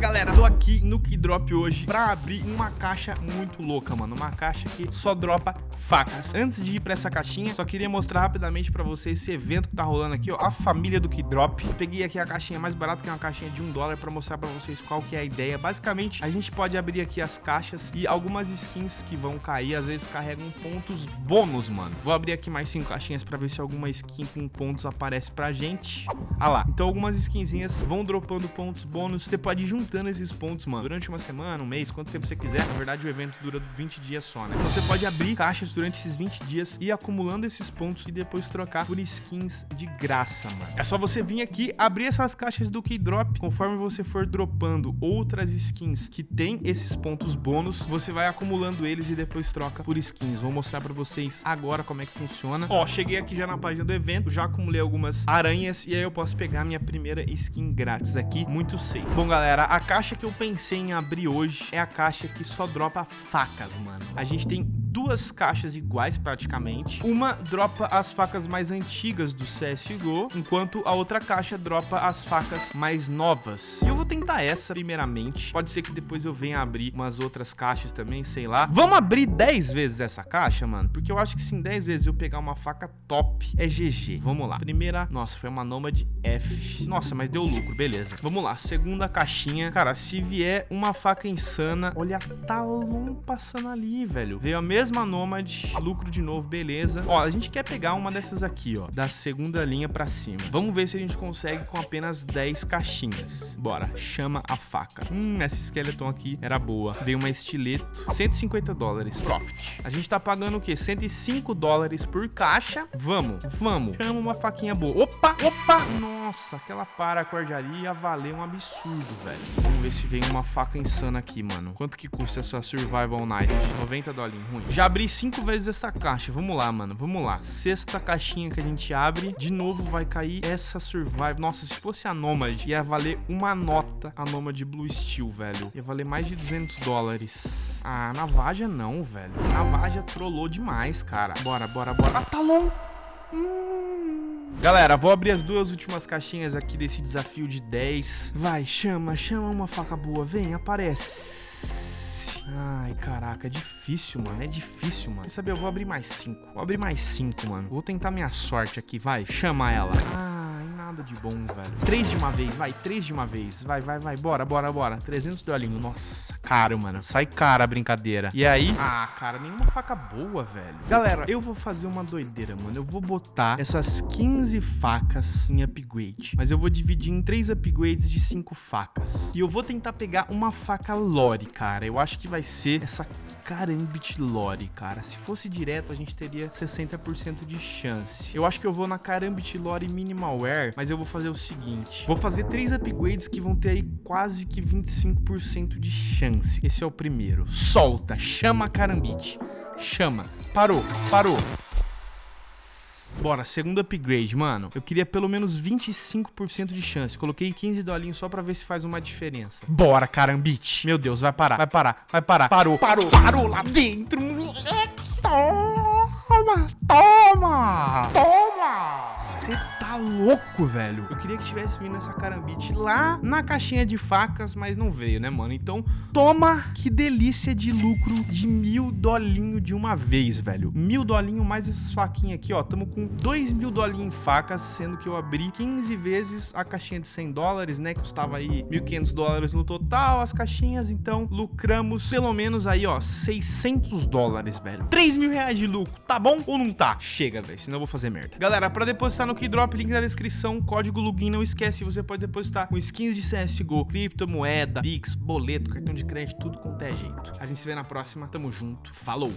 Galera, tô aqui no Keydrop hoje pra abrir uma caixa muito louca, mano. Uma caixa que só dropa facas. Antes de ir pra essa caixinha, só queria mostrar rapidamente pra vocês esse evento que tá rolando aqui, ó. A família do Keydrop. Peguei aqui a caixinha mais barata, que é uma caixinha de um dólar Pra mostrar pra vocês qual que é a ideia. Basicamente, a gente pode abrir aqui as caixas E algumas skins que vão cair, às vezes carregam pontos bônus, mano. Vou abrir aqui mais cinco caixinhas pra ver se alguma skin com pontos aparece pra gente. Ah lá, então algumas skinzinhas vão dropando pontos bônus. Você pode ir juntando esses pontos, mano. Durante uma semana, um mês, quanto tempo você quiser Na verdade, o evento dura 20 dias só, né? Então você pode abrir caixas durante esses 20 dias E acumulando esses pontos e depois trocar por skins de graça, mano. É só você vir aqui, abrir essas caixas do Keydrop. Conforme você for dropando outras skins que tem esses pontos bônus Você vai acumulando eles e depois troca por skins. Vou mostrar pra vocês agora como é que funciona. Ó, cheguei aqui já na página do evento Já acumulei algumas aranhas E aí eu posso pegar minha primeira skin grátis aqui Muito safe. Bom, galera, a caixa que eu pensei em abrir hoje É a caixa que só dropa facas, mano. A gente tem duas caixas iguais praticamente. Uma dropa as facas mais antigas do CSGO, enquanto a outra caixa dropa as facas mais novas. E eu vou tentar essa primeiramente. Pode ser que depois eu venha abrir umas outras caixas também, sei lá. Vamos abrir 10 vezes essa caixa, mano? Porque eu acho que se em 10 vezes eu pegar uma faca top, é GG. Vamos lá. Primeira, nossa, foi uma Nomad F. Nossa, mas deu lucro, beleza. Vamos lá, segunda caixinha. Cara, se vier uma faca insana, olha Talon passando ali, velho. Veio a mesma Nomad, lucro de novo, beleza. Ó, a gente quer pegar uma dessas aqui, ó, da segunda linha pra cima. Vamos ver se a gente consegue com apenas 10 caixinhas. Bora, chama a faca. Hum, essa Skeleton aqui era boa. Veio uma estileto, 150 dólares, profit. A gente tá pagando o quê? 105 dólares por caixa. Vamos, vamos. Chama uma faquinha boa. Opa, opa! Nossa, aquela paracordiaria ia valer um absurdo, velho. Vamos ver se vem uma faca insana aqui, mano. Quanto que custa essa Survival Knife? 90 dólares, ruim. Já abri cinco vezes essa caixa. Vamos lá, mano. Vamos lá. Sexta caixinha que a gente abre. De novo vai cair essa Survival. Nossa, se fosse a Nomad, ia valer uma nota a Nomad Blue Steel, velho. Ia valer mais de 200 dólares. Ah, Navaja não, velho. Navaja trollou demais, cara. Bora, bora, bora. Ah, Talon! Hum. Galera, vou abrir as duas últimas caixinhas aqui desse desafio de 10. Vai, chama, chama uma faca boa. Vem, aparece. Ai, caraca, é difícil, mano. É difícil, mano. Quer saber? Eu vou abrir mais 5. Vou abrir mais 5, mano. Vou tentar minha sorte aqui, vai. Chama ela. Ai, nada de bom, velho. Três de uma vez, vai. Três de uma vez. Vai, vai, vai. Bora, bora, bora. 300 dolinhos. Nossa, caro, mano. Sai cara a brincadeira. E aí? Ah, cara, nenhuma faca boa, velho. Galera, eu vou fazer uma doideira, mano. Eu vou botar essas 15 facas em upgrade. Mas eu vou dividir em três upgrades de 5 facas. E eu vou tentar pegar uma faca Lore, cara. Eu acho que vai ser essa Karambit Lore, cara. Se fosse direto, a gente teria 60% de chance. Eu acho que eu vou na Karambit Lore Minimalware, mas eu vou fazer o seguinte. Vou fazer três upgrades que vão ter aí quase que 25% de chance. Esse é o primeiro. Solta, chama a Karambit. Chama. Parou, parou. Bora, segundo upgrade, mano. Eu queria pelo menos 25% de chance. Coloquei 15 dolinhos só pra ver se faz uma diferença. Bora, carambite. Meu Deus, vai parar, vai parar, vai parar. Parou, parou, parou lá dentro. Toma, toma, toma. Tá louco, velho. Eu queria que tivesse vindo essa carambite lá na caixinha de facas, mas não veio, né, mano? Então, toma. Que delícia de lucro de mil dolinho de uma vez, velho. Mil dolinho mais essas faquinhas aqui, ó. Tamo com dois mil dolinho em facas, sendo que eu abri 15 vezes a caixinha de 100 dólares, né? Que custava aí 1.500 dólares no total, as caixinhas. Então, lucramos pelo menos aí, ó, 600 dólares, velho. 3 mil reais de lucro, tá bom ou não tá? Chega, velho, senão eu vou fazer merda. Galera, pra depositar no Keydrop, link na descrição, código login, não esquece, você pode depositar com skins de CSGO, criptomoeda, Pix, boleto, cartão de crédito, tudo quanto é jeito. A gente se vê na próxima, tamo junto, falou!